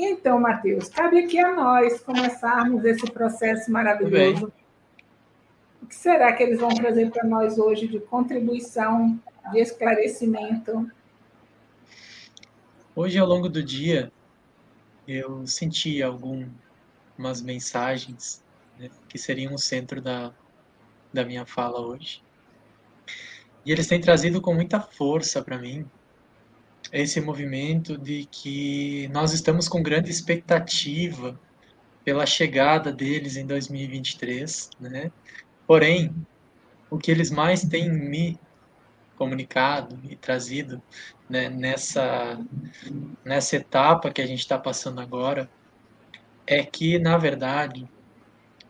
Então, Mateus, cabe aqui a nós começarmos esse processo maravilhoso. O que será que eles vão trazer para nós hoje de contribuição, de esclarecimento? Hoje, ao longo do dia, eu senti algumas mensagens né, que seriam o centro da, da minha fala hoje. E eles têm trazido com muita força para mim esse movimento de que nós estamos com grande expectativa pela chegada deles em 2023, né? Porém, o que eles mais têm me comunicado e trazido né, nessa, nessa etapa que a gente está passando agora é que, na verdade,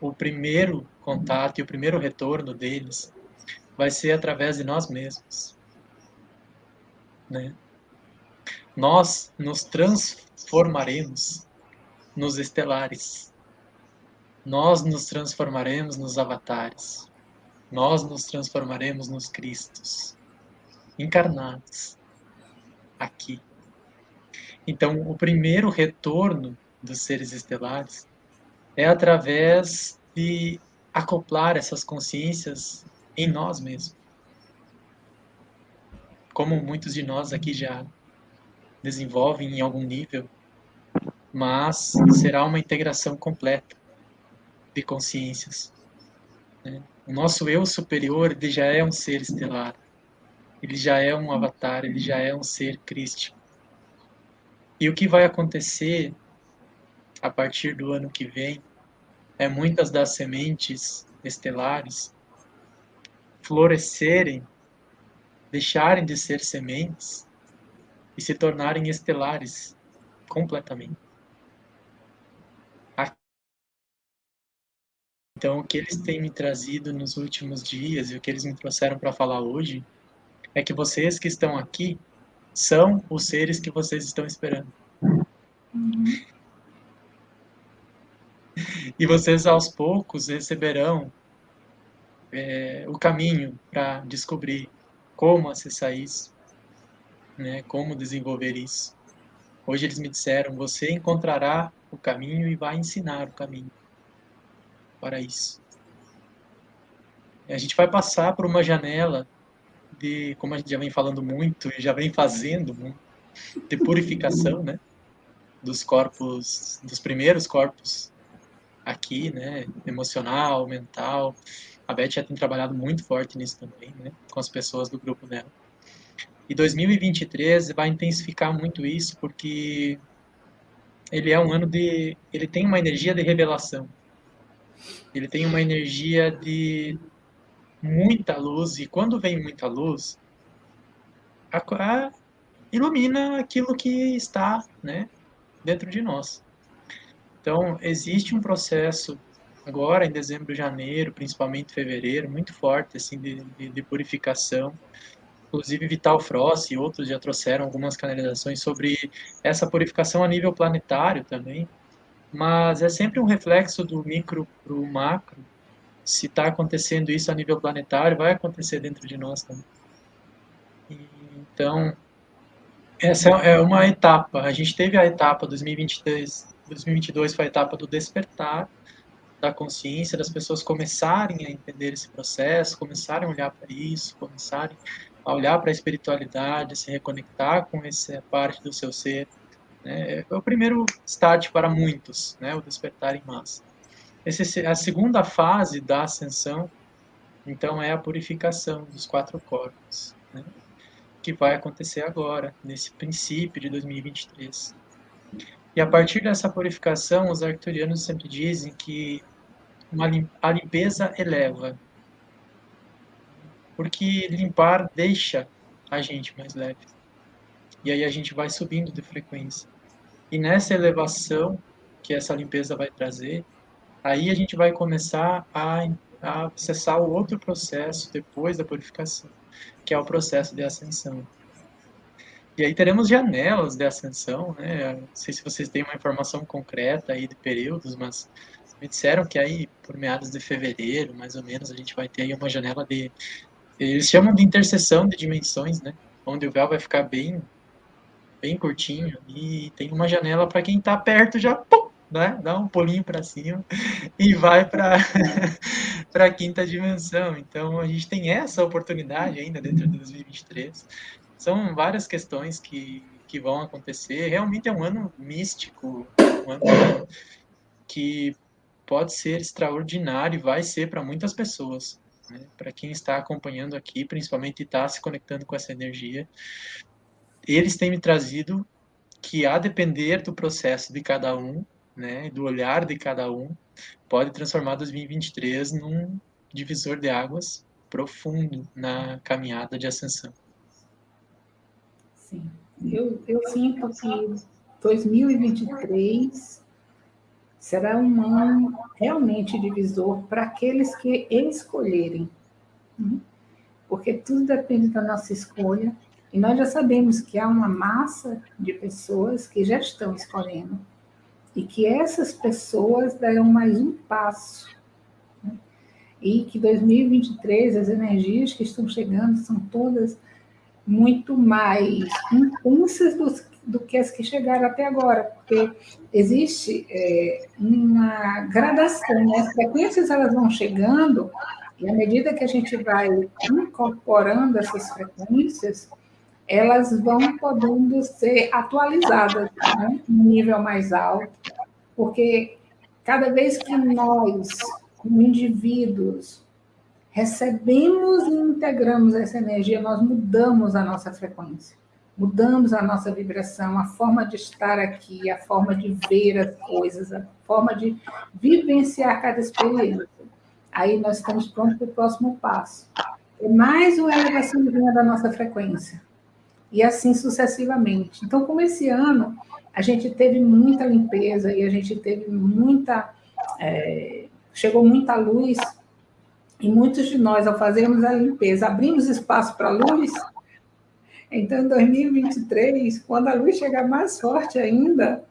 o primeiro contato e o primeiro retorno deles vai ser através de nós mesmos. Né? Nós nos transformaremos nos estelares. Nós nos transformaremos nos avatares. Nós nos transformaremos nos Cristos, encarnados aqui. Então, o primeiro retorno dos seres estelares é através de acoplar essas consciências em nós mesmos. Como muitos de nós aqui já desenvolvem em algum nível, mas será uma integração completa de consciências. Né? O nosso eu superior ele já é um ser estelar, ele já é um avatar, ele já é um ser crístico. E o que vai acontecer a partir do ano que vem é muitas das sementes estelares florescerem, deixarem de ser sementes e se tornarem estelares completamente. Então, o que eles têm me trazido nos últimos dias e o que eles me trouxeram para falar hoje é que vocês que estão aqui são os seres que vocês estão esperando. Uhum. E vocês aos poucos receberão é, o caminho para descobrir como acessar isso, né, como desenvolver isso. Hoje eles me disseram: você encontrará o caminho e vai ensinar o caminho para isso. A gente vai passar por uma janela de, como a gente já vem falando muito e já vem fazendo, de purificação, né, dos corpos, dos primeiros corpos aqui, né, emocional, mental, a Beth já tem trabalhado muito forte nisso também, né, com as pessoas do grupo dela. E 2023 vai intensificar muito isso, porque ele é um ano de. Ele tem uma energia de revelação. Ele tem uma energia de muita luz, e quando vem muita luz, a, a, ilumina aquilo que está né, dentro de nós. Então, existe um processo agora em dezembro, janeiro, principalmente fevereiro, muito forte assim de, de, de purificação. Inclusive Vital Frost e outros já trouxeram algumas canalizações sobre essa purificação a nível planetário também. Mas é sempre um reflexo do micro para o macro. Se está acontecendo isso a nível planetário, vai acontecer dentro de nós também. Então, essa é uma etapa. A gente teve a etapa 2023, 2022 foi a etapa do despertar, da consciência, das pessoas começarem a entender esse processo, começarem a olhar para isso, começarem a olhar para a espiritualidade, se reconectar com essa parte do seu ser. Né? É o primeiro start para muitos, né? o despertar em massa. Esse, a segunda fase da ascensão, então, é a purificação dos quatro corpos, né? que vai acontecer agora, nesse princípio de 2023. E a partir dessa purificação, os arcturianos sempre dizem que uma, a limpeza eleva. Porque limpar deixa a gente mais leve. E aí a gente vai subindo de frequência. E nessa elevação que essa limpeza vai trazer, aí a gente vai começar a, a acessar o outro processo depois da purificação, que é o processo de ascensão. E aí teremos janelas de ascensão, né? Não sei se vocês têm uma informação concreta aí de períodos, mas me disseram que aí por meados de fevereiro, mais ou menos, a gente vai ter aí uma janela de eles chamam de interseção de dimensões, né? Onde o véu vai ficar bem bem curtinho, e tem uma janela para quem está perto já, pum, né? dá um pulinho para cima e vai para a quinta dimensão. Então, a gente tem essa oportunidade ainda dentro de 2023. São várias questões que, que vão acontecer. Realmente é um ano místico, um ano que pode ser extraordinário e vai ser para muitas pessoas. Né? Para quem está acompanhando aqui, principalmente está se conectando com essa energia, eles têm me trazido que, a depender do processo de cada um, né, do olhar de cada um, pode transformar 2023 num divisor de águas profundo na caminhada de ascensão. Sim, eu, eu sinto que 2023 será um ano realmente divisor para aqueles que escolherem, né? porque tudo depende da nossa escolha, e nós já sabemos que há uma massa de pessoas que já estão escolhendo, e que essas pessoas darão mais um passo. Né? E que 2023, as energias que estão chegando são todas muito mais intensas do, do que as que chegaram até agora, porque existe é, uma gradação, né? as frequências elas vão chegando, e à medida que a gente vai incorporando essas frequências, elas vão podendo ser atualizadas né, em nível mais alto, porque cada vez que nós, como indivíduos, recebemos e integramos essa energia, nós mudamos a nossa frequência, mudamos a nossa vibração, a forma de estar aqui, a forma de ver as coisas, a forma de vivenciar cada experiência. Aí nós estamos prontos para o próximo passo. É mais uma elevação da nossa frequência e assim sucessivamente. Então, como esse ano a gente teve muita limpeza e a gente teve muita. É, chegou muita luz, e muitos de nós, ao fazermos a limpeza, abrimos espaço para a luz. Então, em 2023, quando a luz chegar mais forte ainda,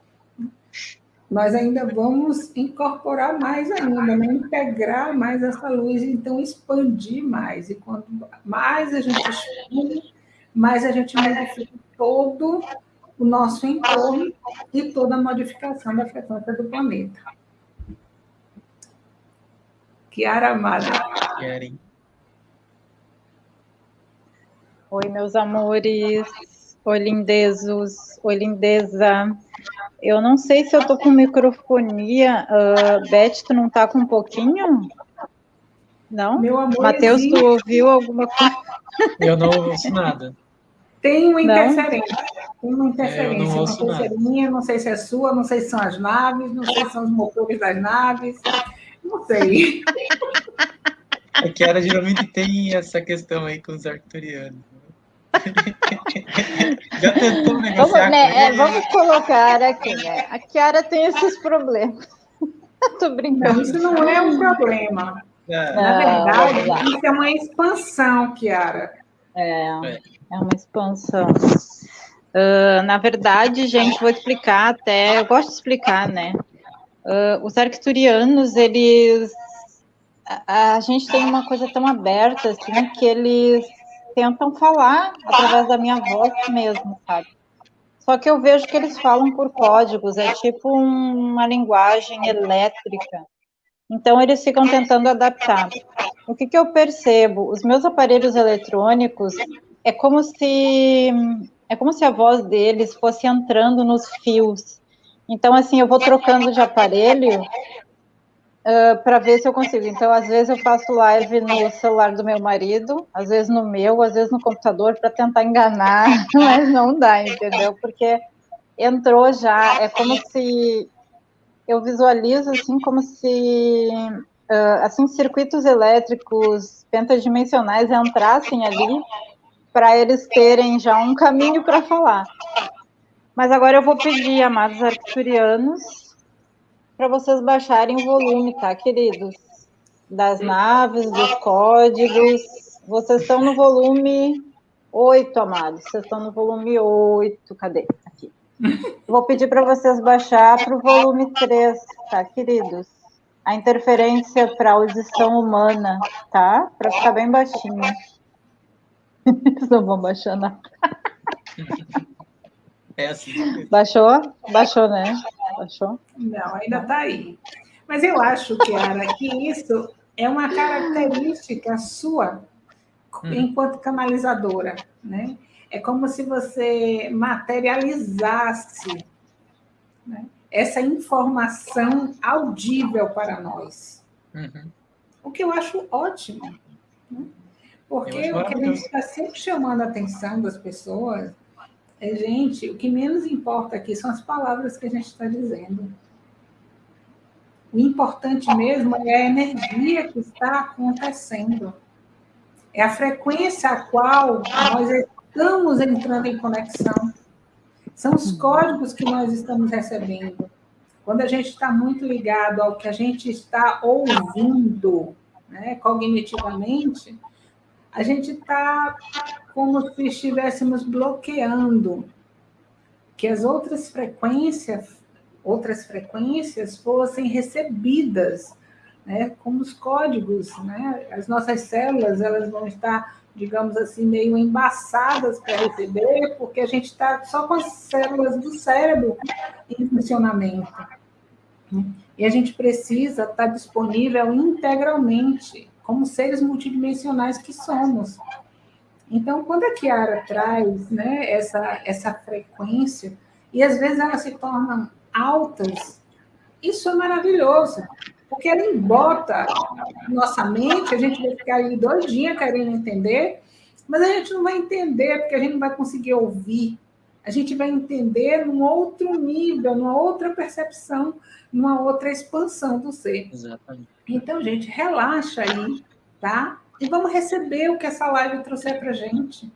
nós ainda vamos incorporar mais ainda, né? integrar mais essa luz, então expandir mais. E quanto mais a gente expande, mas a gente modifica todo o nosso entorno e toda a modificação da frequência do planeta. Kiara Amada. Oi, meus amores. Oi, lindezos. Oi, lindeza. Eu não sei se eu tô com microfonia. Uh, Beth, tu não tá com um pouquinho? Não? Meu amor. Matheus, tu ouviu alguma coisa? Eu não ouço nada. Tem uma interferência. Tem uma interferência. É, uma pulseirinha, não sei se é sua, não sei se são as naves, não sei se são os motores das naves. Não sei. É que ela geralmente tem essa questão aí com os arcturianos. Já tentou negociar vamos, né, é, vamos colocar aqui, né? A Kiara tem esses problemas. Tô brincando. Não, isso não é um problema. É. Na verdade, isso é uma expansão, Kiara. É. é. É uma expansão. Uh, na verdade, gente, vou explicar até. Eu gosto de explicar, né? Uh, os arcturianos, eles. A, a, gente tem uma coisa tão aberta, assim, que eles tentam falar através da minha voz mesmo, sabe? Só que eu vejo que eles falam por códigos, é tipo uma linguagem elétrica. Então, eles ficam tentando adaptar. O que, que eu percebo? Os meus aparelhos eletrônicos, é como se é como se a voz deles fosse entrando nos fios. Então, assim, eu vou trocando de aparelho uh, para ver se eu consigo. Então, às vezes eu faço live no celular do meu marido, às vezes no meu, às vezes no computador para tentar enganar, mas não dá, entendeu? Porque entrou já, é como se eu visualizo assim como se uh, assim circuitos elétricos pentadimensionais entrassem ali para eles terem já um caminho para falar. Mas agora eu vou pedir, amados arcturianos, para vocês baixarem o volume, tá, queridos? Das naves, dos códigos. Vocês estão no volume 8, amados. Vocês estão no volume 8. Cadê? Aqui. Vou pedir para vocês baixar para o volume 3, tá, queridos? A interferência para audição humana, tá? Para ficar bem baixinho. Eles não vão baixar nada. É assim. Baixou? Baixou, né? Baixou? Não, ainda está aí. Mas eu acho, Kiara, que isso é uma característica sua hum. enquanto canalizadora, né? É como se você materializasse né, essa informação audível para nós. Uhum. O que eu acho ótimo. Né? Porque o que a gente está sempre chamando a atenção das pessoas é, gente, o que menos importa aqui são as palavras que a gente está dizendo. O importante mesmo é a energia que está acontecendo. É a frequência a qual nós estamos entrando em conexão. São os códigos que nós estamos recebendo. Quando a gente está muito ligado ao que a gente está ouvindo, né, cognitivamente, a gente está como se estivéssemos bloqueando que as outras frequências, outras frequências fossem recebidas, né, como os códigos, né? As nossas células, elas vão estar, digamos assim, meio embaçadas para receber, porque a gente está só com as células do cérebro em funcionamento. Né? E a gente precisa estar disponível integralmente como seres multidimensionais que somos. Então, quando a Kiara traz né, essa, essa frequência, e às vezes elas se tornam altas, isso é maravilhoso, porque ela embota nossa mente, a gente vai ficar aí dois dias querendo entender, mas a gente não vai entender, porque a gente não vai conseguir ouvir. A gente vai entender num outro nível, numa outra percepção, numa outra expansão do ser. Exatamente. Então, gente, relaxa aí, tá? E vamos receber o que essa live trouxe para a gente.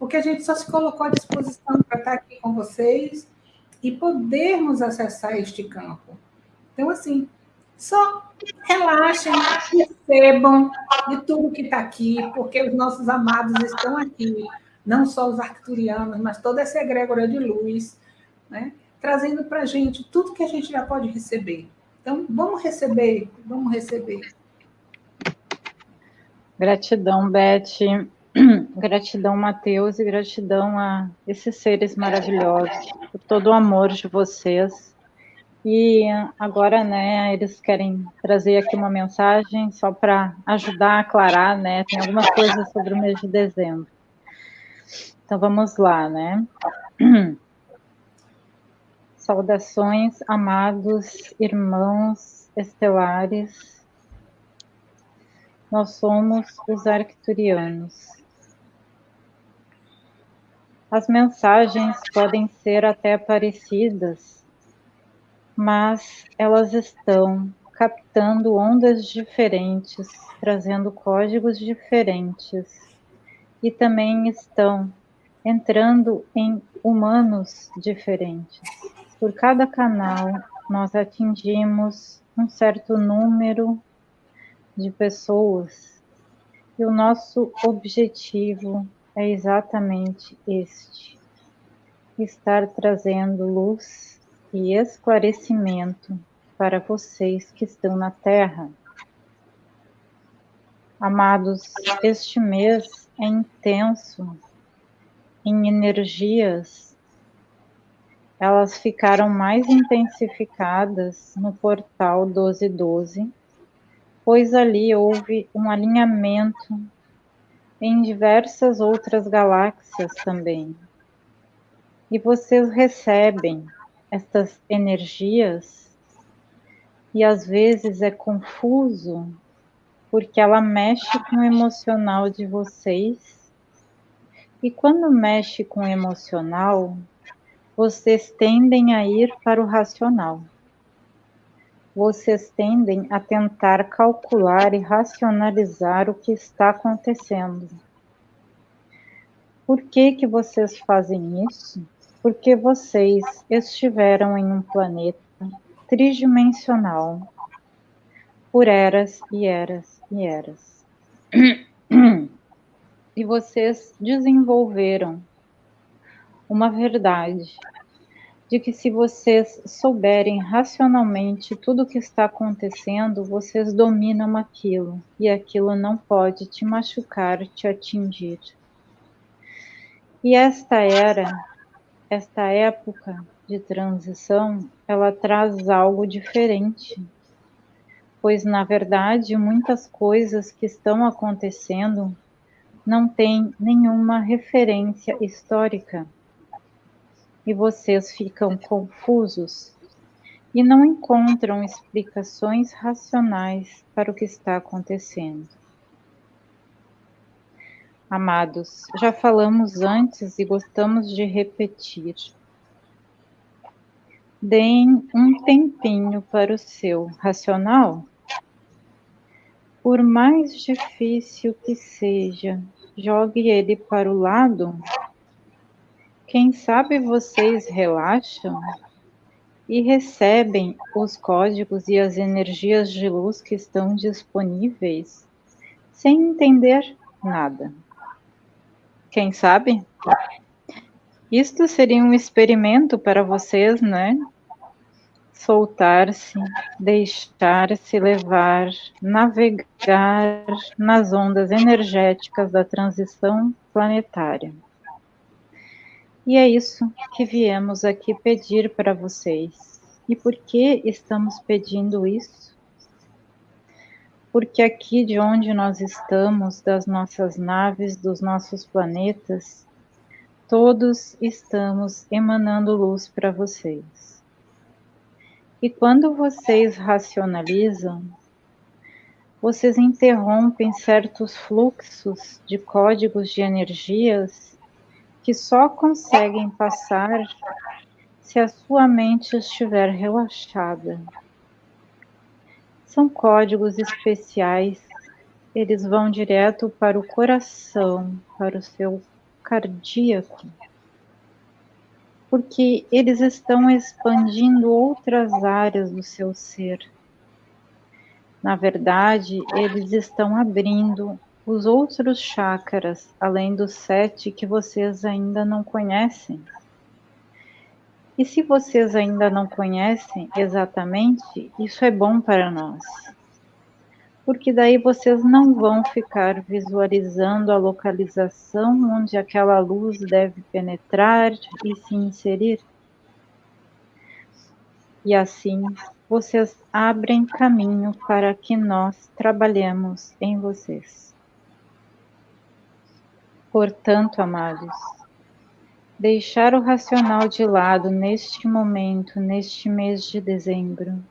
Porque a gente só se colocou à disposição para estar aqui com vocês e podermos acessar este campo. Então, assim, só relaxem, recebam de tudo que está aqui, porque os nossos amados estão aqui, não só os arcturianos, mas toda essa egrégora de luz, né? trazendo para a gente tudo que a gente já pode receber. Então, vamos receber, vamos receber. Gratidão, Beth. Gratidão, Mateus, e gratidão a esses seres maravilhosos, por todo o amor de vocês. E agora, né, eles querem trazer aqui uma mensagem só para ajudar a aclarar, né? Tem algumas coisas sobre o mês de dezembro. Então vamos lá, né? Saudações, amados irmãos estelares. Nós somos os arcturianos. As mensagens podem ser até parecidas, mas elas estão captando ondas diferentes, trazendo códigos diferentes, e também estão entrando em humanos diferentes. Por cada canal, nós atingimos um certo número de pessoas e o nosso objetivo é exatamente este: estar trazendo luz e esclarecimento para vocês que estão na Terra. Amados, este mês é intenso em energias elas ficaram mais intensificadas no portal 1212, pois ali houve um alinhamento em diversas outras galáxias também. E vocês recebem essas energias e às vezes é confuso porque ela mexe com o emocional de vocês. E quando mexe com o emocional, vocês tendem a ir para o racional. Vocês tendem a tentar calcular e racionalizar o que está acontecendo. Por que que vocês fazem isso? Porque vocês estiveram em um planeta tridimensional por eras e eras e eras. E vocês desenvolveram uma verdade de que se vocês souberem racionalmente tudo o que está acontecendo, vocês dominam aquilo e aquilo não pode te machucar, te atingir. E esta era esta época de transição, ela traz algo diferente. Pois, na verdade, muitas coisas que estão acontecendo não têm nenhuma referência histórica. E vocês ficam confusos e não encontram explicações racionais para o que está acontecendo. Amados, já falamos antes e gostamos de repetir. Deem um tempinho para o seu racional. Por mais difícil que seja, jogue ele para o lado. Quem sabe vocês relaxam e recebem os códigos e as energias de luz que estão disponíveis sem entender nada. Quem sabe? Isto seria um experimento para vocês, né? Soltar-se, deixar-se levar, navegar nas ondas energéticas da transição planetária. E é isso que viemos aqui pedir para vocês. E por que estamos pedindo isso? porque aqui de onde nós estamos, das nossas naves, dos nossos planetas, todos estamos emanando luz para vocês. E quando vocês racionalizam, vocês interrompem certos fluxos de códigos de energias que só conseguem passar se a sua mente estiver relaxada. São códigos especiais, eles vão direto para o coração, para o seu cardíaco, porque eles estão expandindo outras áreas do seu ser. Na verdade, eles estão abrindo os outros chakras, além dos sete que vocês ainda não conhecem. E se vocês ainda não conhecem exatamente, isso é bom para nós. Porque daí vocês não vão ficar visualizando a localização onde aquela luz deve penetrar e se inserir. E assim vocês abrem caminho para que nós trabalhemos em vocês. Portanto, amados, deixar o racional de lado neste momento, neste mês de dezembro,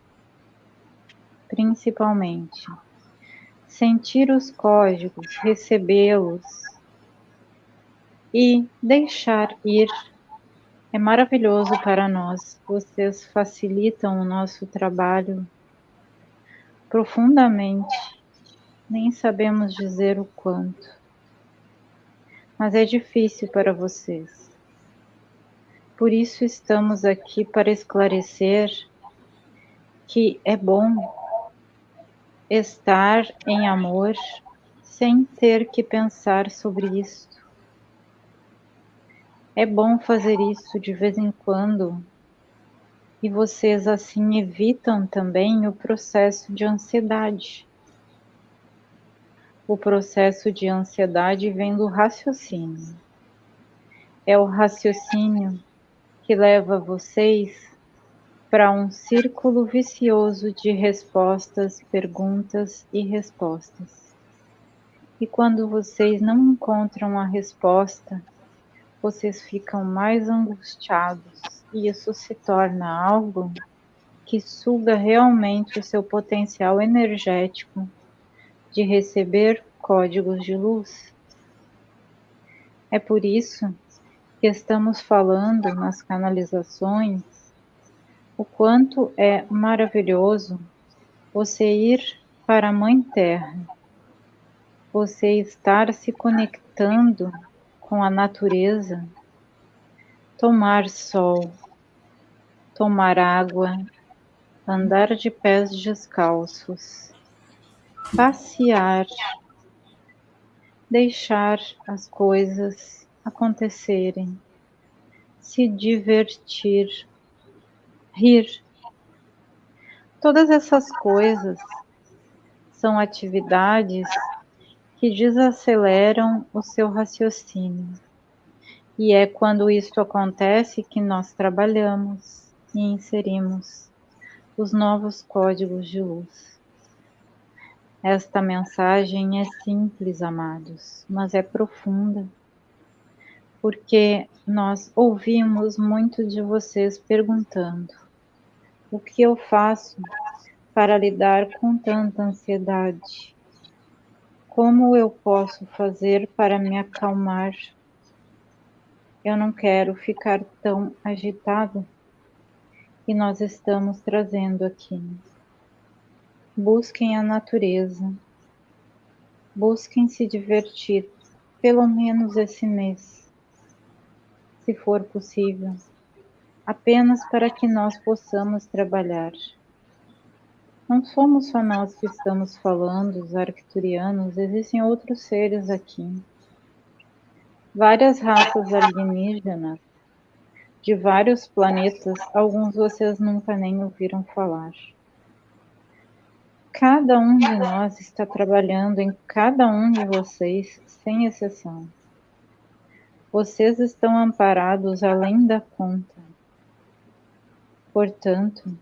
principalmente. Sentir os códigos, recebê-los e deixar ir é maravilhoso para nós. Vocês facilitam o nosso trabalho profundamente. Nem sabemos dizer o quanto. Mas é difícil para vocês. Por isso estamos aqui para esclarecer que é bom estar em amor sem ter que pensar sobre isso. É bom fazer isso de vez em quando e vocês assim evitam também o processo de ansiedade. O processo de ansiedade vem do raciocínio. É o raciocínio que leva vocês para um círculo vicioso de respostas, perguntas e respostas. E quando vocês não encontram a resposta, vocês ficam mais angustiados e isso se torna algo que suga realmente o seu potencial energético de receber códigos de luz. É por isso que estamos falando nas canalizações, o quanto é maravilhoso você ir para a Mãe Terra, você estar se conectando com a natureza, tomar sol, tomar água, andar de pés descalços, passear, deixar as coisas acontecerem, se divertir, rir. Todas essas coisas são atividades que desaceleram o seu raciocínio E é quando isto acontece que nós trabalhamos e inserimos os novos códigos de luz. Esta mensagem é simples, amados, mas é profunda, porque nós ouvimos muito de vocês perguntando: o que eu faço para lidar com tanta ansiedade? Como eu posso fazer para me acalmar? Eu não quero ficar tão agitado que nós estamos trazendo aqui. Busquem a natureza. Busquem se divertir, pelo menos esse mês, se for possível, apenas para que nós possamos trabalhar. Não somos só nós que estamos falando, os arcturianos, existem outros seres aqui. Várias raças alienígenas de vários planetas, alguns vocês nunca nem ouviram falar. Cada um de nós está trabalhando em cada um de vocês, sem exceção. Vocês estão amparados além da conta. Portanto,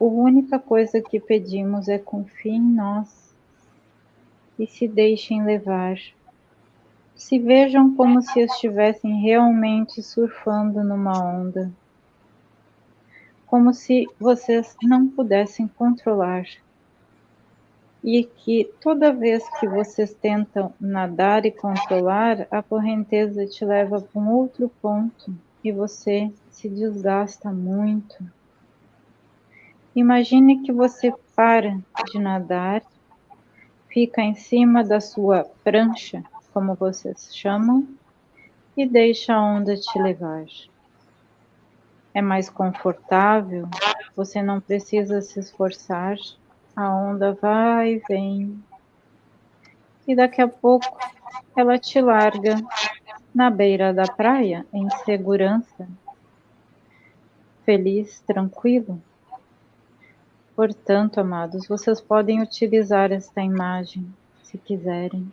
a única coisa que pedimos é confie em nós e se deixem levar. Se vejam como se estivessem realmente surfando numa onda. Como se vocês não pudessem controlar. E que toda vez que vocês tentam nadar e controlar, a correnteza te leva para um outro ponto e você se desgasta muito Imagine que você para de nadar, fica em cima da sua prancha, como vocês chamam, e deixa a onda te levar. É mais confortável, você não precisa se esforçar, a onda vai e vem. E daqui a pouco ela te larga na beira da praia, em segurança, feliz, tranquilo. Portanto, amados, vocês podem utilizar esta imagem, se quiserem.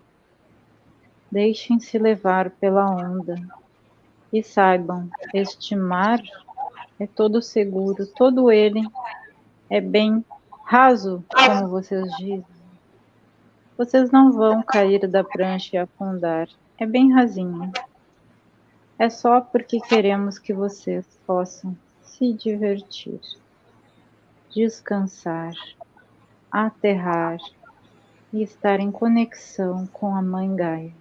Deixem-se levar pela onda e saibam, este mar é todo seguro, todo ele é bem raso, como vocês dizem. Vocês não vão cair da prancha e afundar, é bem rasinho. É só porque queremos que vocês possam se divertir descansar, aterrar e estar em conexão com a Mãe Gaia.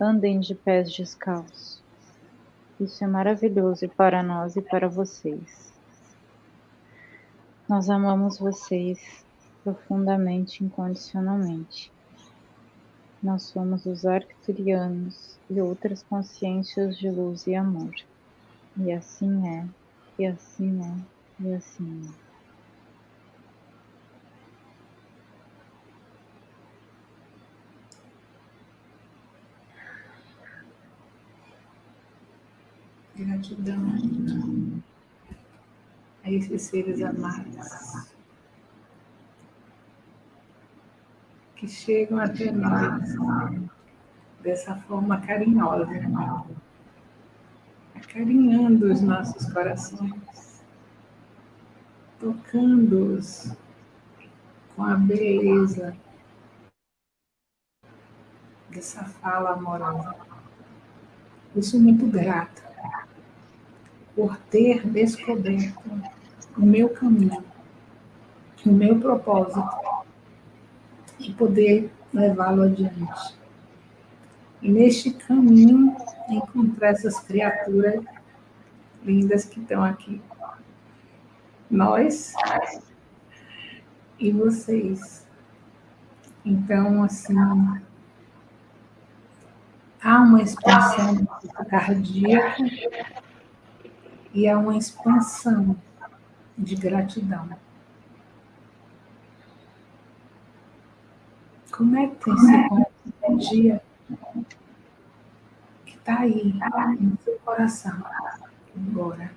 Andem de pés descalços. Isso é maravilhoso para nós e para vocês. Nós amamos vocês profundamente, incondicionalmente. Nós somos os arcturianos e outras consciências de luz e amor. E assim é, e assim é, e assim. Gratidão a esses seres amados que chegam até nós dessa forma carinhosa, acarinhando os nossos corações tocando-os com a beleza dessa fala amorosa. Eu sou muito grata por ter descoberto o meu caminho, o meu propósito e poder levá-lo adiante. E neste caminho encontrar essas criaturas lindas que estão aqui nós e vocês. Então, assim, há uma expansão cardíaca e há uma expansão de gratidão. Conectem-se com a energia que está aí no seu coração agora.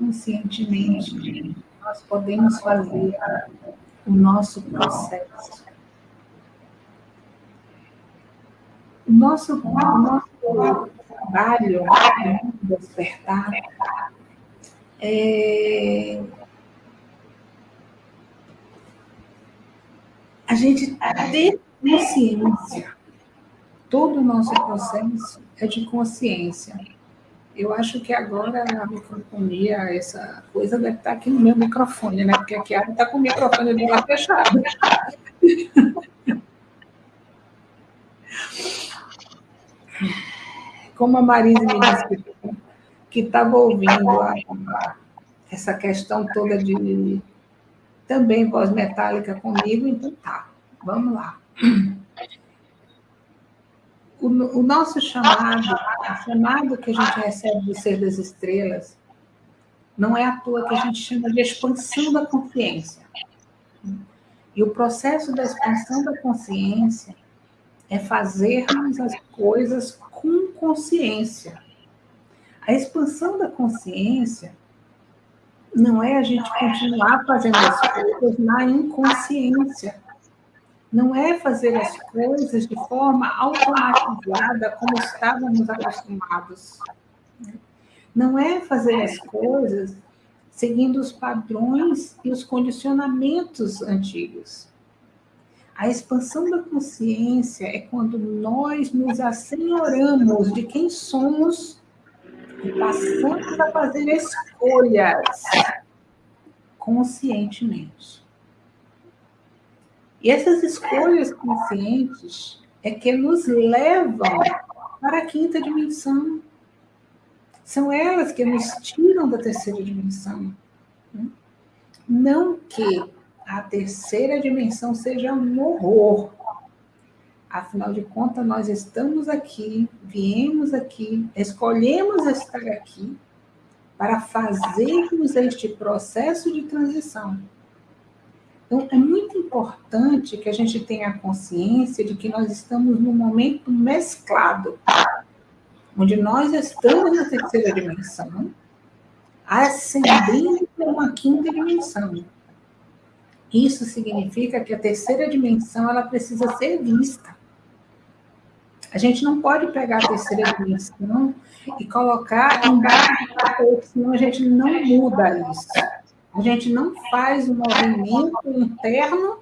conscientemente nós podemos fazer o nosso processo. Nosso, nosso trabalho despertar é, a gente ter consciência. Todo o nosso processo é de consciência. Eu acho que agora a microfonia, essa coisa deve estar aqui no meu microfone, né? Porque aqui a está com o microfone dela fechado. Como a Marise me disse que estava ouvindo a, essa questão toda de também voz metálica comigo, então tá, vamos lá. O, o nosso chamado, o chamado que a gente recebe do ser das estrelas, não é à toa que a gente chama de expansão da consciência. E o processo da expansão da consciência é fazermos as coisas consciência. A expansão da consciência não é a gente continuar fazendo as coisas na inconsciência. Não é fazer as coisas de forma automatizada como estávamos acostumados. Não é fazer as coisas seguindo os padrões e os condicionamentos antigos. A expansão da consciência é quando nós nos assenhoramos de quem somos e passamos a fazer escolhas conscientemente. E essas escolhas conscientes é que nos levam para a quinta dimensão. São elas que nos tiram da terceira dimensão. Não que a terceira dimensão seja um horror. Afinal de contas, nós estamos aqui, viemos aqui, escolhemos estar aqui para fazermos este processo de transição. Então, é muito importante que a gente tenha consciência de que nós estamos num momento mesclado, onde nós estamos na terceira dimensão, ascendendo para uma quinta dimensão. Isso significa que a terceira dimensão ela precisa ser vista. A gente não pode pegar a terceira dimensão e colocar do tapete, senão a gente não muda isso. A gente não faz um movimento interno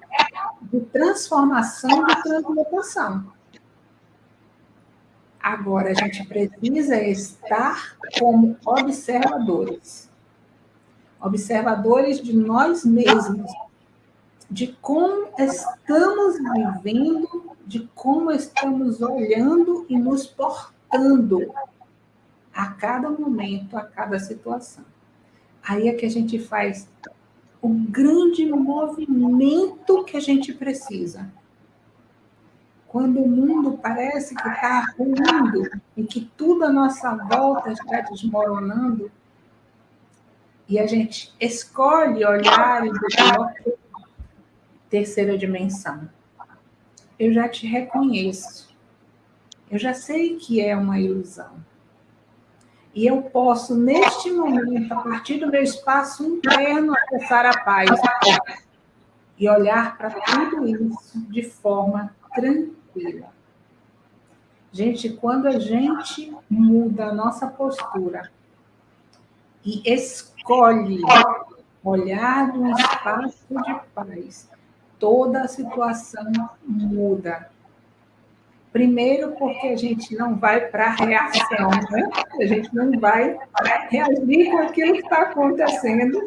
de transformação, de transmutação. Agora, a gente precisa estar como observadores. Observadores de nós mesmos, de como estamos vivendo, de como estamos olhando e nos portando a cada momento, a cada situação. Aí é que a gente faz o grande movimento que a gente precisa. Quando o mundo parece que está ruindo e que tudo à nossa volta está desmoronando, e a gente escolhe olhar e dizer, terceira dimensão. Eu já te reconheço. Eu já sei que é uma ilusão. E eu posso, neste momento, a partir do meu espaço interno, acessar a paz e olhar para tudo isso de forma tranquila. Gente, quando a gente muda a nossa postura e escolhe olhar no espaço de paz, toda a situação muda. Primeiro, porque a gente não vai para a reação, né? a gente não vai reagir com aquilo que está acontecendo,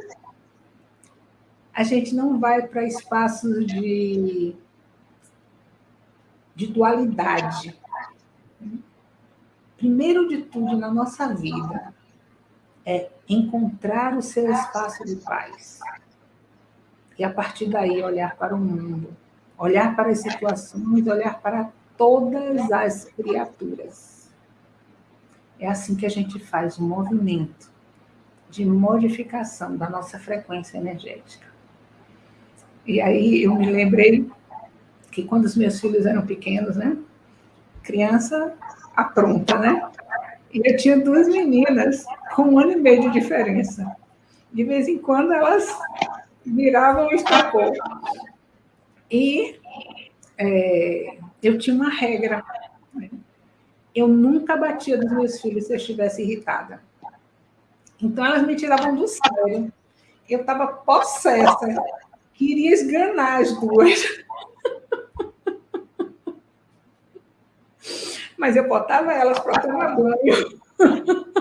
a gente não vai para espaços de, de dualidade. Primeiro de tudo na nossa vida é encontrar o seu espaço de paz. E a partir daí olhar para o mundo, olhar para as situações, olhar para todas as criaturas. É assim que a gente faz o um movimento de modificação da nossa frequência energética. E aí eu me lembrei que quando os meus filhos eram pequenos, né? Criança apronta, né? E eu tinha duas meninas com um ano e meio de diferença. De vez em quando elas virava um estopor. E é, eu tinha uma regra. Eu nunca batia nos meus filhos se eu estivesse irritada. Então, elas me tiravam do sério. Eu estava possessa. Queria esganar as duas. Mas eu botava elas para tomar banho.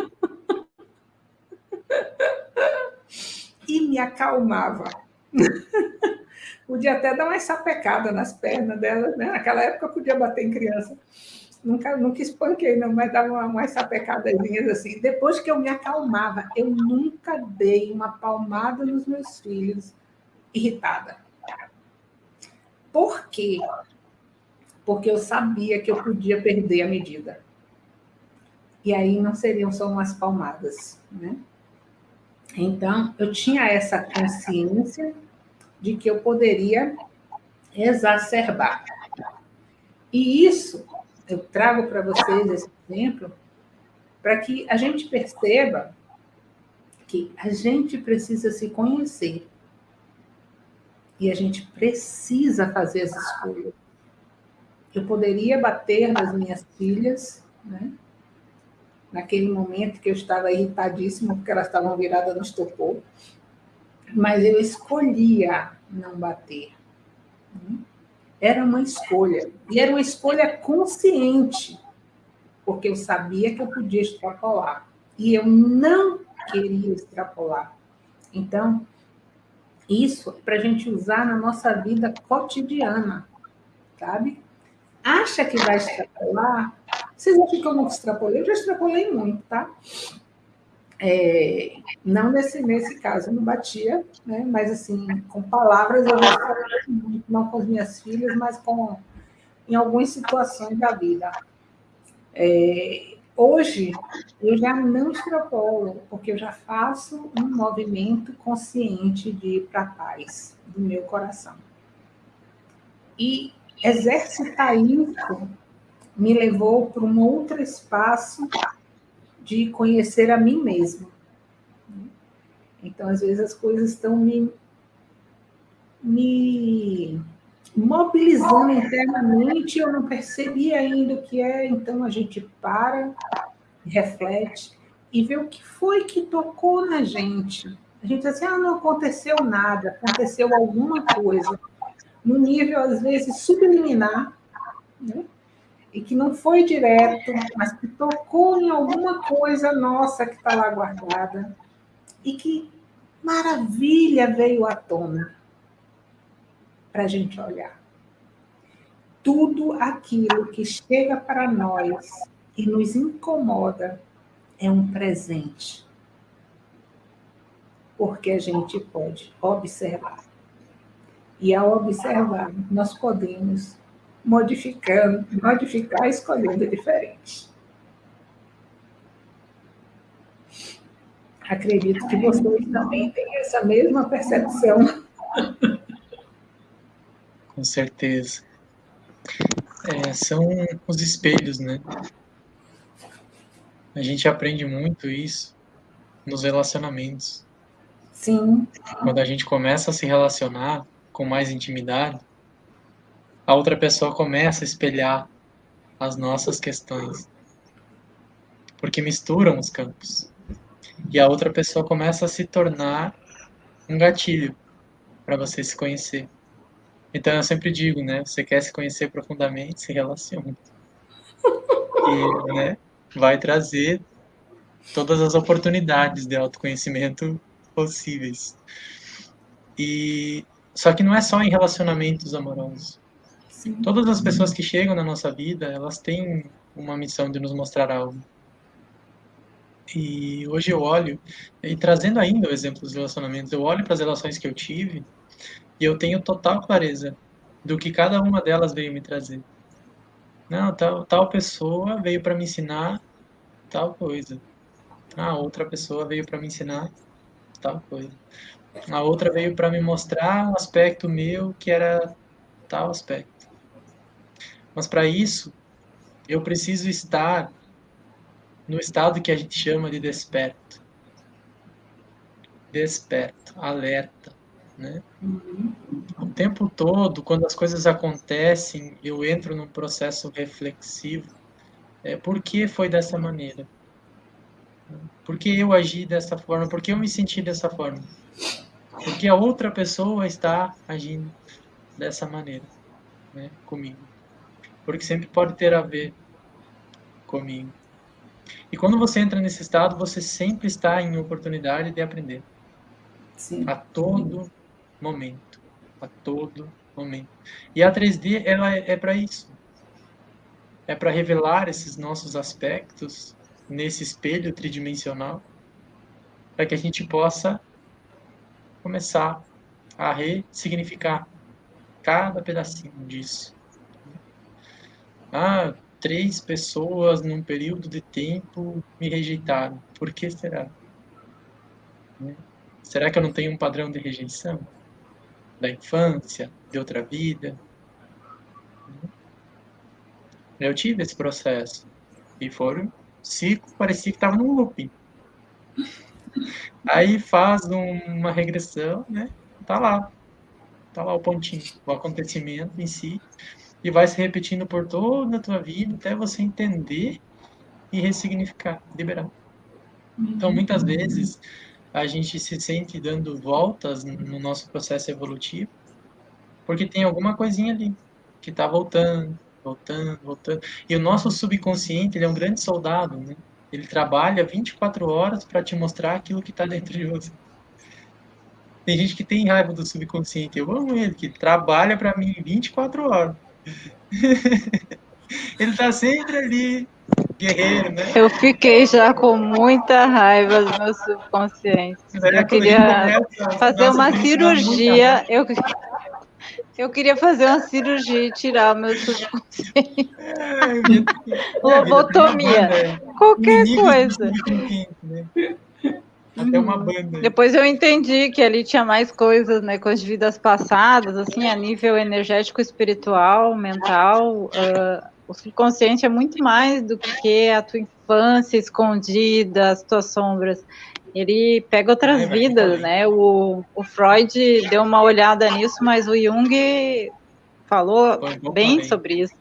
e me acalmava. podia até dar uma sapecada nas pernas delas, né? Naquela época podia bater em criança. Nunca, nunca espanquei, não, mas dava uma, umas sapecadazinhas assim. Depois que eu me acalmava, eu nunca dei uma palmada nos meus filhos irritada. Por quê? Porque eu sabia que eu podia perder a medida. E aí não seriam só umas palmadas, né? Então, eu tinha essa consciência de que eu poderia exacerbar. E isso, eu trago para vocês esse exemplo, para que a gente perceba que a gente precisa se conhecer. E a gente precisa fazer as escolhas. Eu poderia bater nas minhas filhas, né? Naquele momento que eu estava irritadíssima, porque elas estavam viradas no estopor, mas eu escolhia não bater. Era uma escolha, e era uma escolha consciente, porque eu sabia que eu podia extrapolar, e eu não queria extrapolar. Então, isso é para a gente usar na nossa vida cotidiana, sabe? Acha que vai extrapolar? Vocês acham que eu não extrapolei? Eu já extrapolei muito, tá? É, não nesse, nesse caso, eu não batia, né? mas assim, com palavras eu não, não com as minhas filhas, mas com, em algumas situações da vida. É, hoje, eu já não extrapolo, porque eu já faço um movimento consciente de ir para a paz do meu coração. E exercitar isso me levou para um outro espaço de conhecer a mim mesmo. Então, às vezes, as coisas estão me, me mobilizando internamente, eu não percebi ainda o que é, então a gente para, reflete e vê o que foi que tocou na gente. A gente diz assim, ah, não aconteceu nada, aconteceu alguma coisa, no nível, às vezes, subliminar, né? E que não foi direto, mas que tocou em alguma coisa nossa que está lá guardada, e que maravilha veio à tona para a gente olhar. Tudo aquilo que chega para nós e nos incomoda é um presente, porque a gente pode observar. E ao observar, nós podemos modificando, modificar escolhendo diferente. Acredito que vocês também têm essa mesma percepção. Com certeza. É, são os espelhos, né? A gente aprende muito isso nos relacionamentos. Sim. Quando a gente começa a se relacionar com mais intimidade, a outra pessoa começa a espelhar as nossas questões. Porque misturam os campos. E a outra pessoa começa a se tornar um gatilho para você se conhecer. Então eu sempre digo, né? Você quer se conhecer profundamente, se relacione. E, né, vai trazer todas as oportunidades de autoconhecimento possíveis. E só que não é só em relacionamentos amorosos. Todas as pessoas que chegam na nossa vida, elas têm uma missão de nos mostrar algo. E hoje eu olho, e trazendo ainda o exemplo dos relacionamentos, eu olho para as relações que eu tive e eu tenho total clareza do que cada uma delas veio me trazer. Não, tal, tal pessoa veio para me ensinar tal coisa. A outra pessoa veio para me ensinar tal coisa. A outra veio para me mostrar um aspecto meu que era tal aspecto. Mas para isso, eu preciso estar no estado que a gente chama de desperto. Desperto, alerta, Né? Uhum. O tempo todo, quando as coisas acontecem, eu entro num processo reflexivo. É, por que foi dessa maneira? Por que eu agi dessa forma? Por que eu me senti dessa forma? Porque a outra pessoa está agindo dessa maneira né, comigo. Porque sempre pode ter a ver comigo. E quando você entra nesse estado, você sempre está em oportunidade de aprender. Sim. A todo Sim. momento. A todo momento. E a 3D, ela é, é para isso. É para revelar esses nossos aspectos nesse espelho tridimensional, para que a gente possa começar a ressignificar cada pedacinho disso. Ah, três pessoas num período de tempo me rejeitaram. Por que será? Né? Será que eu não tenho um padrão de rejeição? Da infância, de outra vida? Eu tive esse processo. E foram ciclo, parecia que estava num looping. Aí faz um, uma regressão, né? Tá lá. Tá lá o pontinho, o acontecimento em si. E vai se repetindo por toda a tua vida até você entender e ressignificar, liberar. Então, muitas vezes, a gente se sente dando voltas no nosso processo evolutivo, porque tem alguma coisinha ali que está voltando, voltando, voltando. E o nosso subconsciente, ele é um grande soldado, né? Ele trabalha 24 horas para te mostrar aquilo que está dentro de você. Tem gente que tem raiva do subconsciente. Eu amo ele, que trabalha para mim 24 horas. ele tá sempre ali, guerreiro, né? Eu fiquei já com muita raiva do meu subconsciente. É, eu queria fazer uma cirurgia. Eu, eu queria fazer uma cirurgia e tirar o meu subconsciente. É, Lobotomia. Qualquer coisa. Né? Até uma uhum. banda. Depois eu entendi que ali tinha mais coisas, né, com as vidas passadas, assim, a nível energético, espiritual, mental. Uh, o subconsciente é muito mais do que a tua infância escondida, as tuas sombras. Ele pega outras vidas, né? O, o Freud deu uma olhada nisso, mas o Jung falou bem sobre isso.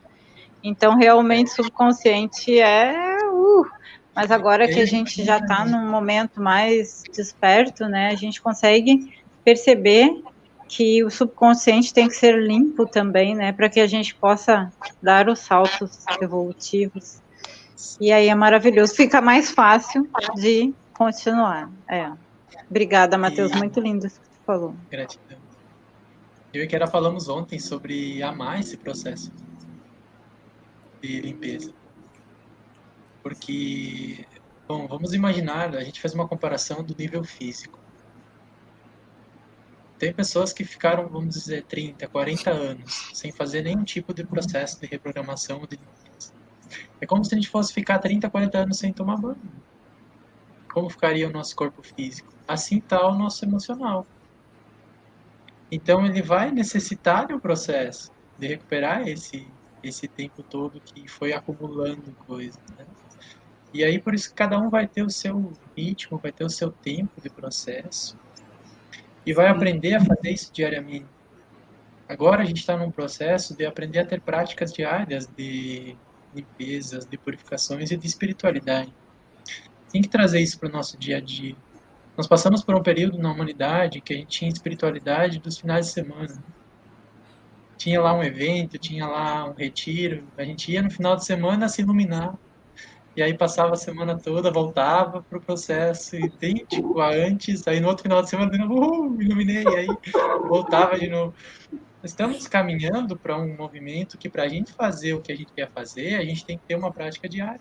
Então, realmente, subconsciente é uh, mas agora que a gente já está num momento mais desperto, né, a gente consegue perceber que o subconsciente tem que ser limpo também, né, para que a gente possa dar os saltos evolutivos. E aí é maravilhoso, fica mais fácil de continuar. É. Obrigada, Matheus, e... muito lindo isso que você falou. Gratidão. Eu e Kera falamos ontem sobre amar esse processo de limpeza. Porque, bom, vamos imaginar, a gente faz uma comparação do nível físico. Tem pessoas que ficaram, vamos dizer, 30, 40 anos sem fazer nenhum tipo de processo de reprogramação de. É como se a gente fosse ficar 30, 40 anos sem tomar banho. Como ficaria o nosso corpo físico? Assim está o nosso emocional. Então ele vai necessitar de um processo de recuperar esse esse tempo todo que foi acumulando coisas. Né? E aí, por isso, cada um vai ter o seu ritmo, vai ter o seu tempo de processo e vai aprender a fazer isso diariamente. Agora a gente está num processo de aprender a ter práticas diárias de limpezas, de purificações e de espiritualidade. Tem que trazer isso para o nosso dia a dia. Nós passamos por um período na humanidade que a gente tinha espiritualidade dos finais de semana. Tinha lá um evento, tinha lá um retiro, a gente ia no final de semana se iluminar e aí passava a semana toda, voltava para o processo idêntico a antes, aí no outro final de semana de novo, uh, iluminei, aí voltava de novo. Estamos caminhando para um movimento que para a gente fazer o que a gente quer fazer, a gente tem que ter uma prática diária.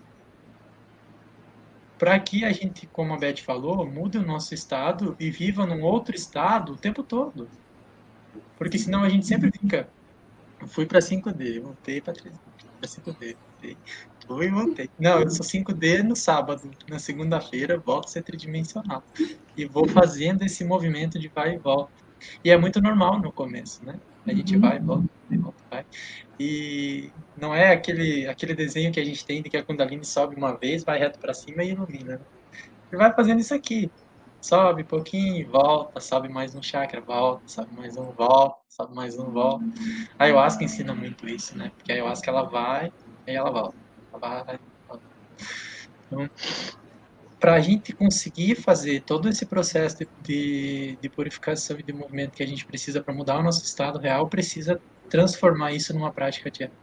Para que a gente, como a Beth falou, mude o nosso estado e viva num outro estado o tempo todo. Porque senão a gente sempre fica, eu fui para 5D, voltei para 5D, voltei Fui e voltei. Não, eu sou 5D no sábado. Na segunda-feira volto a ser tridimensional. E vou fazendo esse movimento de vai e volta. E é muito normal no começo, né? A gente vai e volta, vai e volta, vai. E não é aquele, aquele desenho que a gente tem de que a Kundalini sobe uma vez, vai reto para cima e ilumina. Ele vai fazendo isso aqui. sobe um pouquinho, volta, sobe mais um chakra, volta, sobe mais um, volta, sobe mais um, volta. A ayahuasca ensina muito isso, né? Porque a ayahuasca ela vai e ela volta. Então, para a gente conseguir fazer todo esse processo de, de, de, purificação e de movimento que a gente precisa para mudar o nosso estado real, precisa transformar isso numa prática diária.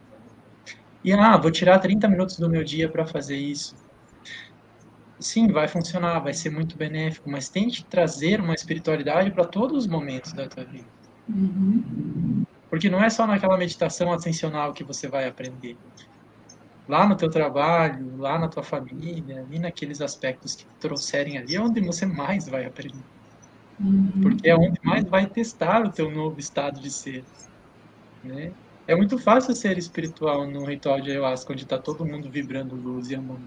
E, ah, vou tirar 30 minutos do meu dia para fazer isso sim, vai funcionar, vai ser muito benéfico, mas tente trazer uma espiritualidade para todos os momentos da tua vida. Uhum. Porque não é só naquela meditação ascensional que você vai aprender. Lá no teu trabalho, lá na tua família, ali naqueles aspectos que trouxerem ali, é onde você mais vai aprender. Uhum. Porque é onde mais vai testar o teu novo estado de ser. Né? É muito fácil ser espiritual num ritual de ayahuasca, onde está todo mundo vibrando luz e amor.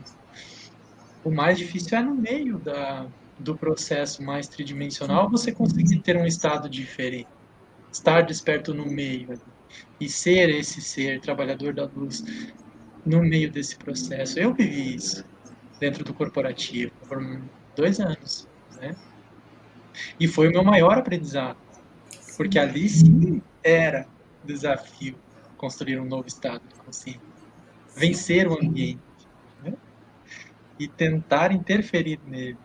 O mais difícil é no meio da, do processo mais tridimensional você conseguir ter um estado diferente. Estar desperto no meio e ser esse ser, trabalhador da luz, no meio desse processo. Eu vivi isso dentro do corporativo por dois anos, né? E foi o meu maior aprendizado, porque ali sim era desafio construir um novo estado de consciência, vencer o ambiente e tentar interferir nele.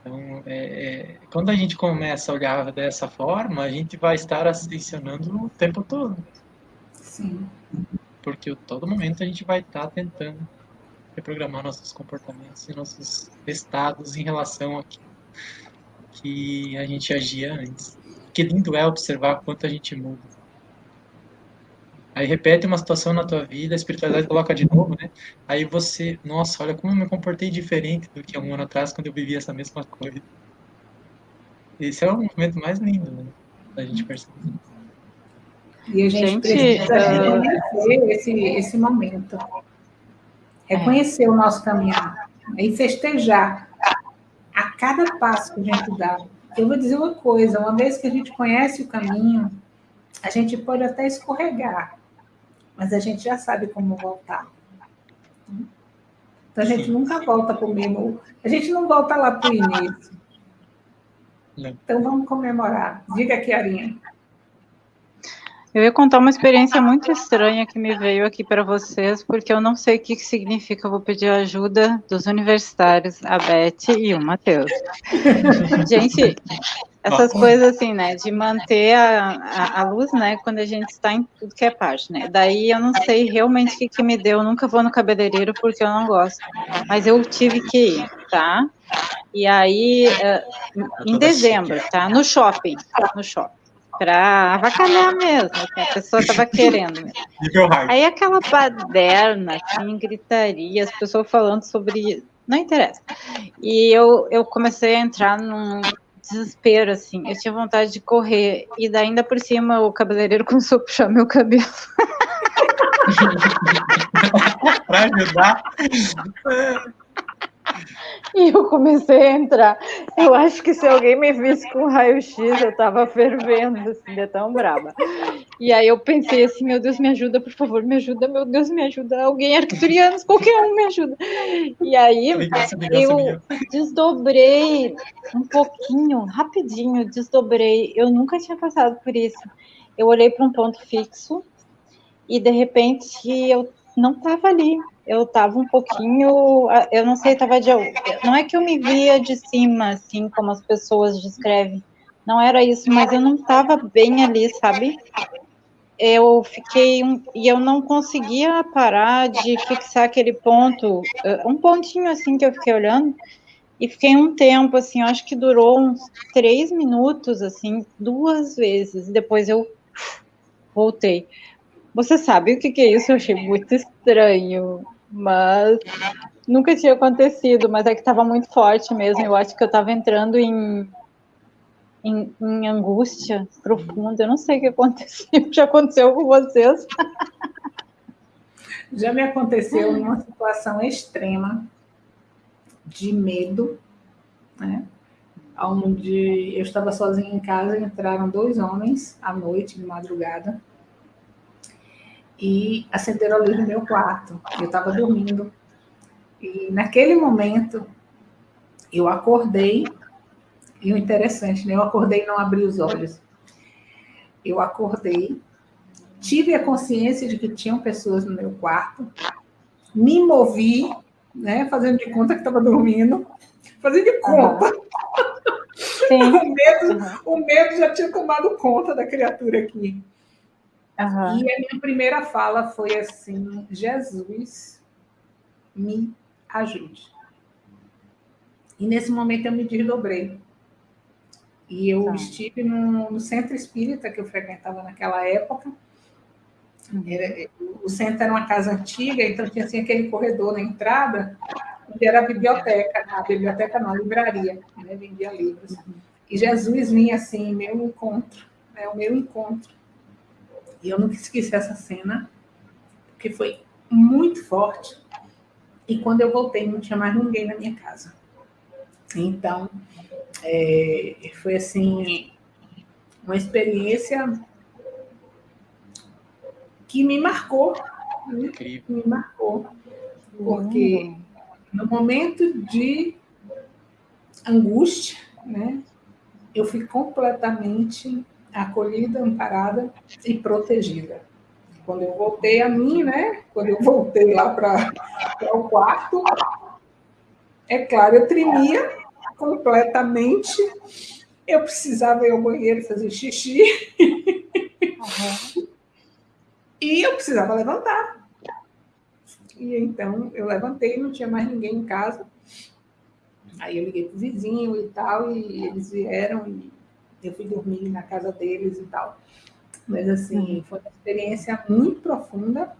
Então, é, é, quando a gente começa a olhar dessa forma, a gente vai estar ascensionando o tempo todo. Sim. Porque todo momento a gente vai estar tentando reprogramar nossos comportamentos e nossos estados em relação a que a gente agia antes. Que lindo é observar quanto a gente muda. Aí repete uma situação na tua vida, a espiritualidade coloca de novo, né? Aí você, nossa, olha como eu me comportei diferente do que um ano atrás quando eu vivia essa mesma coisa. Esse é o movimento mais lindo, né? Da gente perceber. E a gente, gente precisa uh... reconhecer esse, esse momento. Reconhecer é. o nosso caminhar. E festejar a cada passo que a gente dá. Eu vou dizer uma coisa, uma vez que a gente conhece o caminho, a gente pode até escorregar, mas a gente já sabe como voltar. Então a gente Sim. nunca volta para o mesmo. A gente não volta lá para o início. Então vamos comemorar. Diga aqui, Arinha. Eu ia contar uma experiência muito estranha que me veio aqui para vocês, porque eu não sei o que, que significa. Eu vou pedir a ajuda dos universitários, a Beth e o Matheus. Gente, essas coisas assim, né, de manter a, a, a, luz, né, quando a gente está em tudo que é parte, né, daí eu não sei realmente o que, que me deu, eu nunca vou no cabeleireiro porque eu não gosto, mas eu tive que ir, tá, e aí, uh, em dezembro, tá, no shopping, no shopping, para avacalhar mesmo, assim, a pessoa estava querendo mesmo. Aí aquela baderna, assim, gritaria, as pessoas falando sobre não interessa. E eu, eu comecei a entrar num, desespero, assim. Eu tinha vontade de correr. E daí, ainda por cima, o cabeleireiro começou a puxar meu cabelo. pra ajudar. E eu comecei a entrar. Eu acho que se alguém me visse com raio-x, eu tava fervendo, assim, de tão brava. E aí eu pensei assim, meu Deus, me ajuda, por favor, me ajuda, meu Deus, me ajuda. Alguém arcturianos, qualquer um me ajuda. E aí eu desdobrei um pouquinho, rapidinho, desdobrei. Eu nunca tinha passado por isso. Eu olhei para um ponto fixo e de repente eu não estava ali eu estava um pouquinho, eu não sei, estava de, não é que eu me via de cima, assim, como as pessoas descrevem, não era isso, mas eu não estava bem ali, sabe? Eu fiquei, um, e eu não conseguia parar de fixar aquele ponto, eh, um pontinho assim que eu fiquei olhando, e fiquei um tempo, assim, acho que durou uns três minutos, assim, duas vezes, depois eu voltei. Você sabe o que, que é isso? Eu achei muito estranho, mas nunca tinha acontecido, mas é que estava muito forte mesmo. Eu acho que eu estava entrando em, em, em, angústia profunda. Eu não sei o que aconteceu. Já aconteceu com vocês? Já me aconteceu numa situação extrema de medo, né? Onde eu estava sozinha em casa, entraram dois homens à noite, de madrugada, e acenderam a luz no meu quarto. Eu estava dormindo. E naquele momento, eu acordei E o interessante, né? Eu acordei e não abri os olhos. Eu acordei, tive a consciência de que tinham pessoas no meu quarto, me movi, né? Fazendo de conta que estava dormindo, fazendo de conta. Uhum. o, medo, uhum. o medo já tinha tomado conta da criatura aqui. Uhum. E a minha primeira fala foi assim: Jesus, me ajude. E nesse momento eu me desdobrei. E eu tá. estive no, no, centro espírita que eu frequentava naquela época. Era, o centro era uma casa antiga, então tinha assim, aquele corredor na entrada, onde era a biblioteca, a biblioteca não, a livraria, né? vendia livros. Uhum. E Jesus vinha assim, meu encontro, né? o meu encontro. E eu nunca esqueci essa cena, porque foi muito forte. E quando eu voltei, não tinha mais ninguém na minha casa. Então, é, foi assim, uma experiência que me marcou. Né? Me marcou. Porque no momento de angústia, né, eu fui completamente acolhida, amparada e protegida. Quando eu voltei a mim, né? Quando eu voltei lá para o quarto, é claro, eu tremia completamente. Eu precisava ir ao banheiro fazer xixi. Uhum. e eu precisava levantar. E então eu levantei, não tinha mais ninguém em casa. Aí eu liguei para o vizinho e tal, e eles vieram e eu fui dormir na casa deles e tal. Mas, assim, uhum. foi uma experiência muito profunda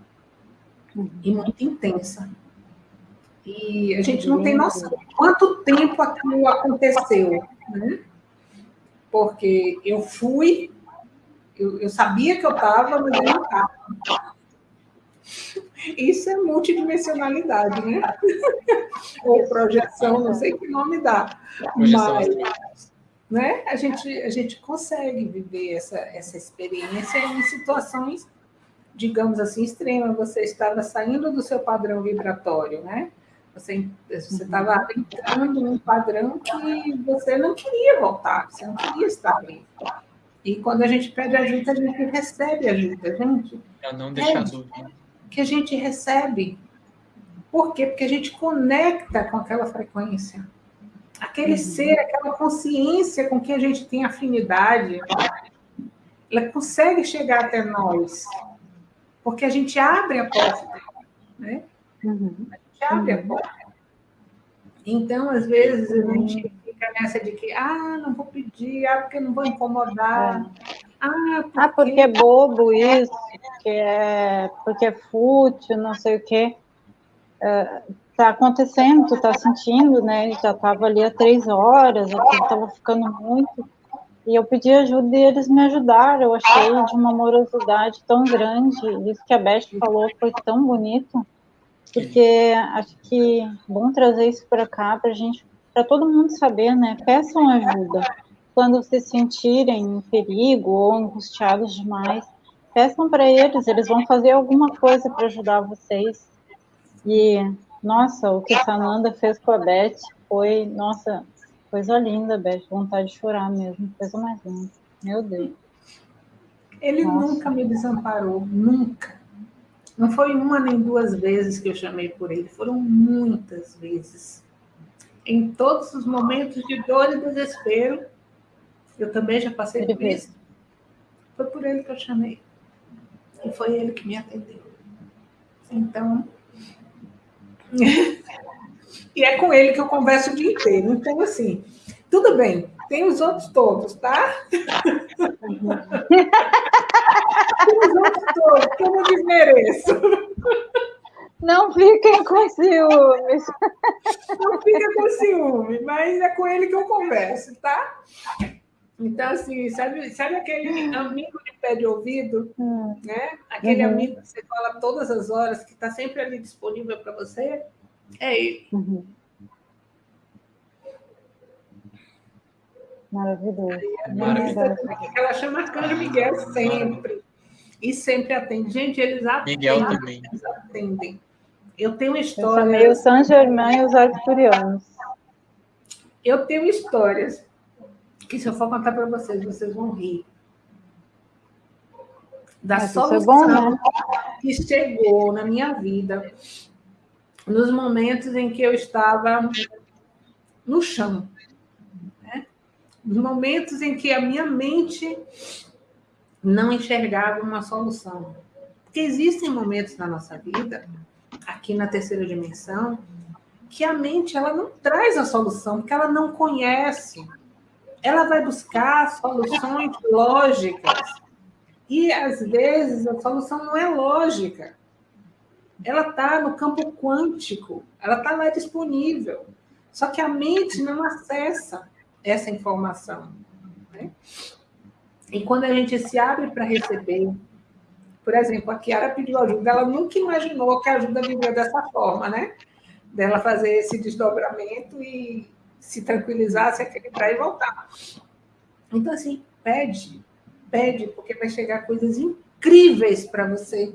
uhum. e muito intensa. E a gente não tem noção de quanto tempo aquilo aconteceu, né? Porque eu fui, eu, eu sabia que eu estava, mas eu não estava. Isso é multidimensionalidade, né? Ou projeção, não sei que nome dá. Mas né? A gente, a gente consegue viver essa, essa experiência em situações, digamos assim, extremas. Você estava saindo do seu padrão vibratório, né? Você estava uhum. entrando num padrão que você não queria voltar, você não queria estar ali. E quando a gente pede ajuda, a gente recebe ajuda, gente. Eu não deixar dúvida. Que a gente recebe. Por quê? Porque a gente conecta com aquela frequência aquele uhum. ser, aquela consciência com que a gente tem afinidade, ela consegue chegar até nós, porque a gente abre a porta, né? Uhum. A gente abre uhum. a porta. Então, às vezes, a gente uhum. fica nessa de que, ah, não vou pedir, ah, porque não vou incomodar. É. Ah, porque... ah, porque é bobo isso, porque é, porque é fútil, não sei o quê. Uh, tá acontecendo, tu tá sentindo, né? Já tava ali há três horas, aquilo tava ficando muito. E eu pedi ajuda e eles me ajudaram. Eu achei de uma amorosidade tão grande. Isso que a Beth falou foi tão bonito. Porque acho que é bom trazer isso para cá para gente, para todo mundo saber, né? Peçam ajuda. Quando se sentirem em perigo ou angustiados demais, peçam para eles, eles vão fazer alguma coisa para ajudar vocês. E nossa, o que Sananda fez com a Beth foi, nossa, coisa linda, Beth, vontade de chorar mesmo, coisa mais linda. Meu Deus. Ele nossa. nunca me desamparou, nunca. Não foi uma nem duas vezes que eu chamei por ele, foram muitas vezes. Em todos os momentos de dor e desespero, eu também já passei por isso. Foi por ele que eu chamei. E foi ele que me atendeu. Então, e é com ele que eu converso o dia inteiro. Então, assim, tudo bem, tem os outros todos, tá? tem os outros todos, que eu não desmereço. Não fiquem com ciúmes. Não fica com ciúme, mas é com ele que eu converso, tá? Então, assim, sabe, sabe aquele amigo de pé de ouvido? Hum. Né? Aquele uhum. amigo que você fala todas as horas, que está sempre ali disponível para você? É ele. Uhum. Maravilhoso. Maravilhoso. Ela chama Arcanjo Miguel sempre. E sempre atende. Gente, eles atendem. Miguel também. Eles atendem. Eu tenho uma história. Eu chamei o São Germain e os arcturianos. Eu tenho histórias que se eu for contar para vocês, vocês vão rir. Da Mas solução é bom, né? que chegou na minha vida nos momentos em que eu estava no chão. Né? Nos momentos em que a minha mente não enxergava uma solução. Porque existem momentos na nossa vida, aqui na terceira dimensão, que a mente ela não traz a solução, porque ela não conhece. Ela vai buscar soluções lógicas. E, às vezes, a solução não é lógica. Ela está no campo quântico, ela está lá disponível. Só que a mente não acessa essa informação. Né? E quando a gente se abre para receber, por exemplo, a Kiara pediu ajuda, ela nunca imaginou que a ajuda viria dessa forma, né? Dela fazer esse desdobramento e se tranquilizar, se equilibrar e voltar. Então, assim, pede, pede, porque vai chegar coisas incríveis para você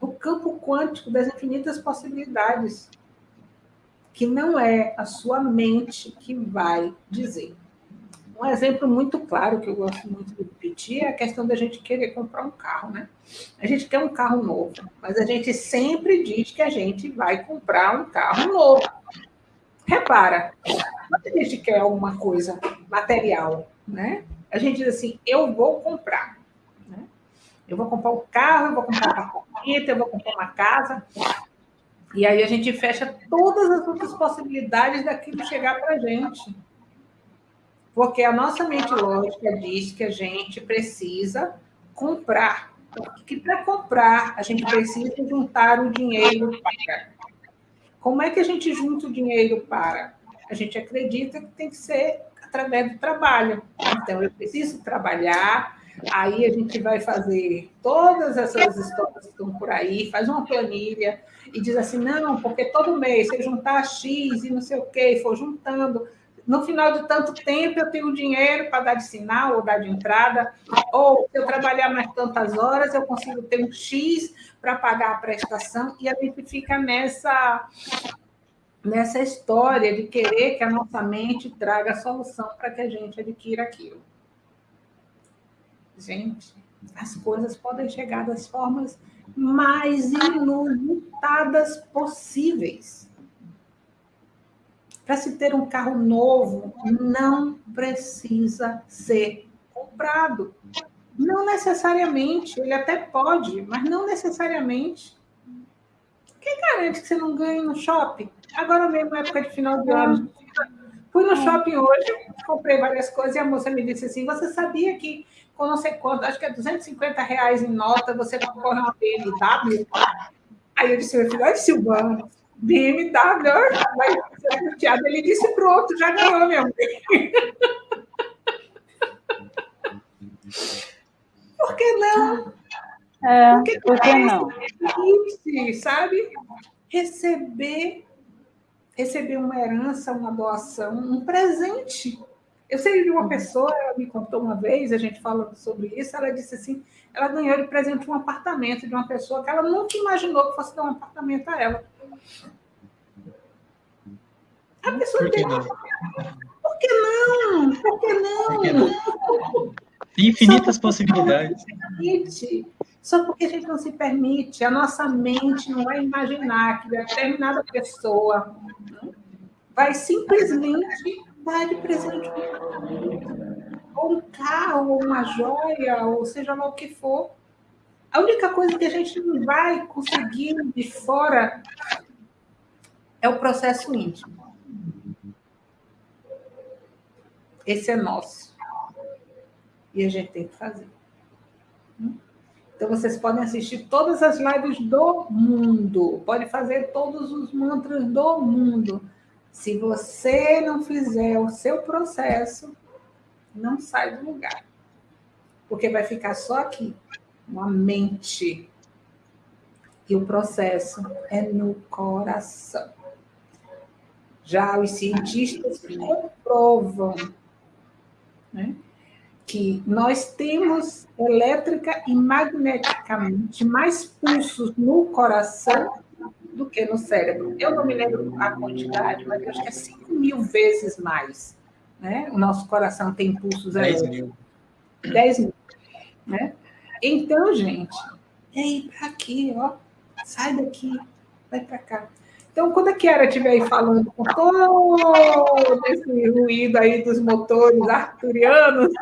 do campo quântico das infinitas possibilidades, que não é a sua mente que vai dizer. Um exemplo muito claro que eu gosto muito de repetir é a questão da gente querer comprar um carro, né? A gente quer um carro novo, mas a gente sempre diz que a gente vai comprar um carro novo. Repara, quando a gente quer alguma coisa material, né? A gente diz assim, eu vou comprar. Né? Eu vou comprar um carro, eu vou comprar um apartamento, eu vou comprar uma casa. E aí a gente fecha todas as outras possibilidades daquilo chegar para a gente. Porque a nossa mente lógica diz que a gente precisa comprar. Que para comprar, a gente precisa juntar o dinheiro para. Como é que a gente junta o dinheiro para? A gente acredita que tem que ser através do trabalho. Então, eu preciso trabalhar, aí a gente vai fazer todas essas histórias que estão por aí, faz uma planilha e diz assim, não, porque todo mês, se juntar X e não sei o quê, for juntando, no final de tanto tempo eu tenho dinheiro para dar de sinal ou dar de entrada, ou se eu trabalhar mais tantas horas, eu consigo ter um X para pagar a prestação, e a gente fica nessa, nessa história de querer que a nossa mente traga a solução para que a gente adquira aquilo. Gente, as coisas podem chegar das formas mais inusitadas possíveis. Para se ter um carro novo, não precisa ser comprado. Não necessariamente, ele até pode, mas não necessariamente. Quem garante que você não ganhe no shopping? Agora mesmo, época de final de ano. Fui no shopping hoje, comprei várias coisas e a moça me disse assim: Você sabia que com não sei quanto, acho que é 250 reais em nota, você concorre uma BMW? Aí eu disse: Meu filho, olha, Silvana, BMW, vai ser sorteado. Ele disse, pronto, já ganhou, meu bem. Por que não? É, por que, por que não? Existe, sabe? Receber, receber uma herança, uma doação, um presente. Eu sei de uma pessoa, ela me contou uma vez, a gente falando sobre isso, ela disse assim, ela ganhou de presente um apartamento de uma pessoa que ela nunca imaginou que fosse dar um apartamento a ela. A pessoa Por que tem. não? Por que não? Por que não? Por que não? Infinitas possibilidades. Permite. Só porque a gente não se permite, a nossa mente não vai imaginar que determinada pessoa vai simplesmente dar de presente um ou um carro, ou uma joia, ou seja lá o que for. A única coisa que a gente não vai conseguir de fora é o processo íntimo. Esse é nosso. E a gente tem que fazer. Então, vocês podem assistir todas as lives do mundo, pode fazer todos os mantras do mundo. Se você não fizer o seu processo, não sai do lugar. Porque vai ficar só aqui, uma mente. E o processo é no coração. Já os cientistas comprovam né, que nós temos elétrica e magneticamente mais pulsos no coração do que no cérebro. Eu não me lembro a quantidade, mas eu acho que é 5 mil vezes mais né? O nosso coração tem pulsos 10 mil. 10 mil, né? Então, gente, é ir para aqui, ó. Sai daqui, vai para cá. Então, quando a Kiara estiver aí falando com todo esse ruído aí dos motores arturianos,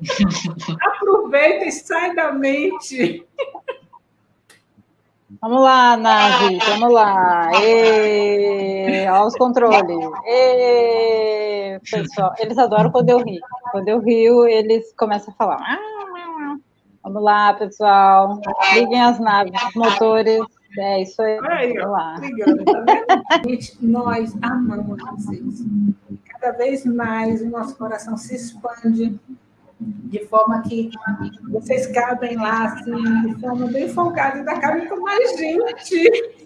aproveita e sai da mente. Vamos lá, nave, vamos lá. E... Olha os controles. E... Pessoal, eles adoram quando eu rio. Quando eu rio, eles começam a falar. Vamos lá, pessoal. Liguem as naves, os motores. É isso aí. aí Vamos lá. Obrigada, tá Gente, nós amamos vocês. Cada vez mais o nosso coração se expande de forma que vocês cabem lá, assim, de forma bem folgada, ainda cabem com mais gente.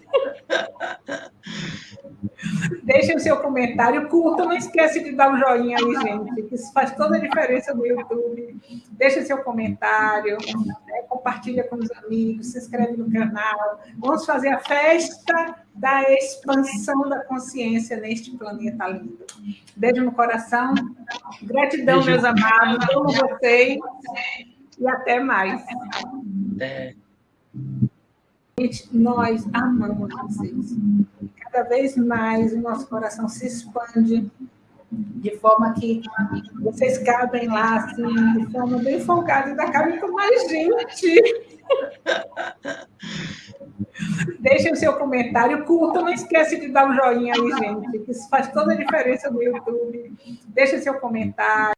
Deixem o seu comentário, curta, não esquece de dar um joinha aí, gente, isso faz toda a diferença no YouTube. Deixe seu comentário, né, compartilha com os amigos, se inscreve no canal. Vamos fazer a festa da expansão da consciência neste planeta lindo. Beijo no coração, gratidão, Beijo. meus amados, amo vocês e até mais. É. Nós amamos vocês. Cada vez mais o nosso coração se expande de forma que vocês cabem lá, assim, de forma bem folgada, ainda cabem com mais gente. Deixem o seu comentário, curta, não esquece de dar um joinha aí, gente, que isso faz toda a diferença no YouTube. Deixe seu comentário.